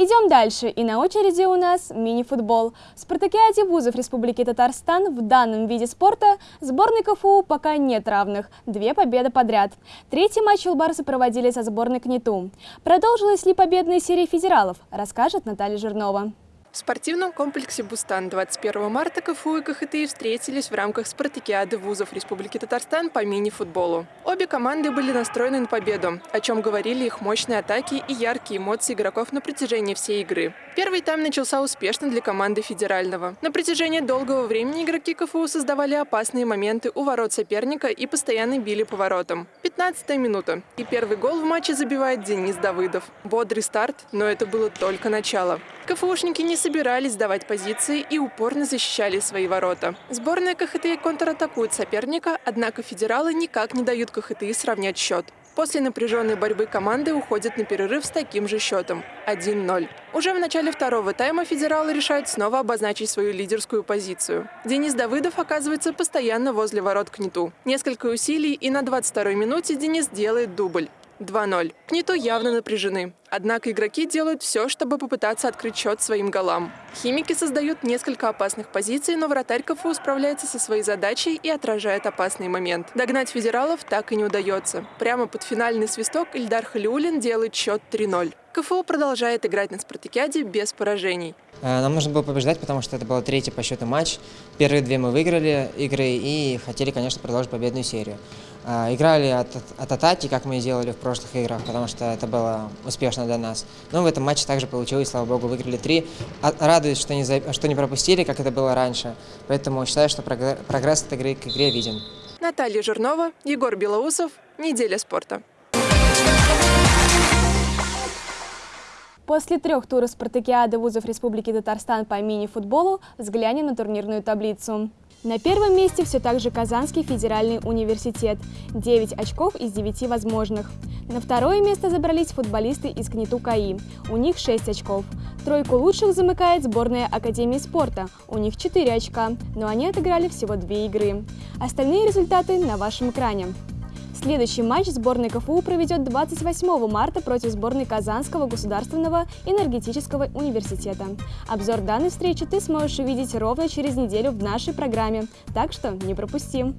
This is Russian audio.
Идем дальше, и на очереди у нас мини-футбол. В спартакиаде вузов Республики Татарстан в данном виде спорта сборной КФУ пока нет равных. Две победы подряд. Третий матч Улбарсы проводили со сборной КНИТУ. Продолжилась ли победная серия федералов, расскажет Наталья Жирнова. В спортивном комплексе «Бустан» 21 марта КФУ и КХТИ встретились в рамках спартакиады вузов Республики Татарстан по мини-футболу. Обе команды были настроены на победу, о чем говорили их мощные атаки и яркие эмоции игроков на протяжении всей игры. Первый тайм начался успешно для команды федерального. На протяжении долгого времени игроки КФУ создавали опасные моменты у ворот соперника и постоянно били по воротам. 15 минута. И первый гол в матче забивает Денис Давыдов. Бодрый старт, но это было только начало. КФУшники не собирались сдавать позиции и упорно защищали свои ворота. Сборная КХТИ контратакует соперника, однако федералы никак не дают КХТИ сравнять счет. После напряженной борьбы команды уходят на перерыв с таким же счетом – 1-0. Уже в начале второго тайма федералы решают снова обозначить свою лидерскую позицию. Денис Давыдов оказывается постоянно возле ворот Кнету. Несколько усилий, и на 22-й минуте Денис делает дубль. 2-0. Книту явно напряжены. Однако игроки делают все, чтобы попытаться открыть счет своим голам. Химики создают несколько опасных позиций, но вратарь КФУ справляется со своей задачей и отражает опасный момент. Догнать федералов так и не удается. Прямо под финальный свисток Ильдар Халиулин делает счет 3-0. КФУ продолжает играть на спартакиаде без поражений. Э, нам нужно было побеждать, потому что это был третий по счету матч. Первые две мы выиграли игры и хотели, конечно, продолжить победную серию. Э, играли от, от атаки, как мы и делали в прошлых играх, потому что это было успешно для нас. Но в этом матче также получилось, слава богу, выиграли три. А, радуюсь, что не, что не пропустили, как это было раньше. Поэтому считаю, что прогресс от игры к игре виден. Наталья Жирнова, Егор Белоусов. Неделя спорта. После трех туров спартакиады вузов Республики Татарстан по мини-футболу взглянем на турнирную таблицу. На первом месте все так же Казанский федеральный университет – 9 очков из 9 возможных. На второе место забрались футболисты из КНИТУ КАИ, у них 6 очков. Тройку лучших замыкает сборная Академии спорта, у них 4 очка, но они отыграли всего 2 игры. Остальные результаты на вашем экране. Следующий матч сборной КФУ проведет 28 марта против сборной Казанского государственного энергетического университета. Обзор данной встречи ты сможешь увидеть ровно через неделю в нашей программе, так что не пропусти!